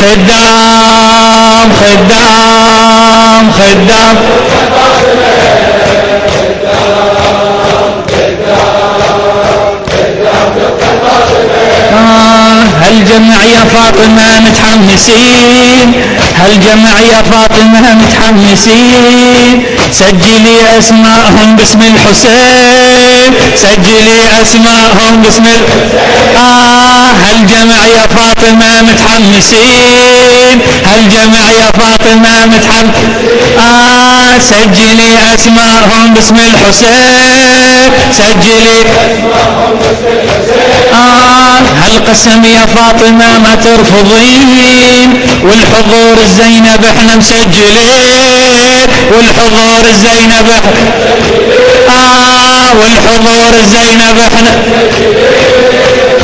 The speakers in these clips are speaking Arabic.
خدام خدام خدام. آه، هالجمع يا فاطمة متحمسين؟ هالجمع يا فاطمة متحمسين؟ سجلي أسماءهم باسم الحسين. سجلي أسماءهم باسم ال... آه هالجمع يا فاطمة متحمسين؟ هالجمع يا فاطمة متحمس آه سجلي أسماءهم باسم الحسين. سجلي آه هالقسم يا فاطمة ما ترفضين؟ والحضور الزينب إحنا مسجلين. والحضور الزينب آه والحضور إحنا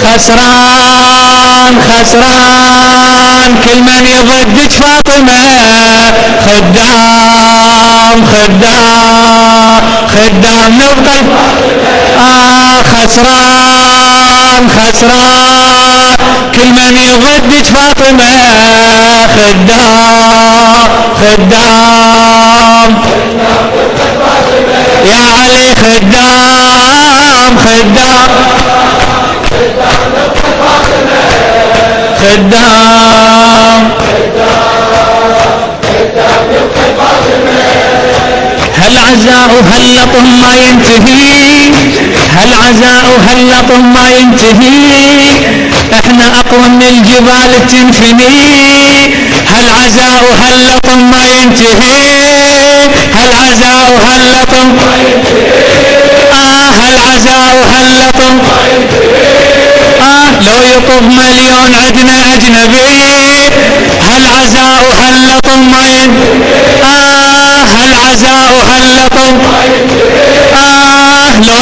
خسران خسران كل من يضدك فاطمة. خدام خدام خدام نبقى آه خسران خسران كل من يضدك فاطمة. خدام خدام. يا علي خدام. خدام. خدام. هل عزاء هل ما ينتهي؟ هل عزاء هل ما ينتهي؟ إحنا أقوى من الجبال تنفني. هل عزاء هل ما ينتهي؟ هل عزاء هل آه هل لطم آه لو يطب مليون عدنا أجنبي هل عزاء هل لطم ما ين آه هل عزاء هل لطم آه لو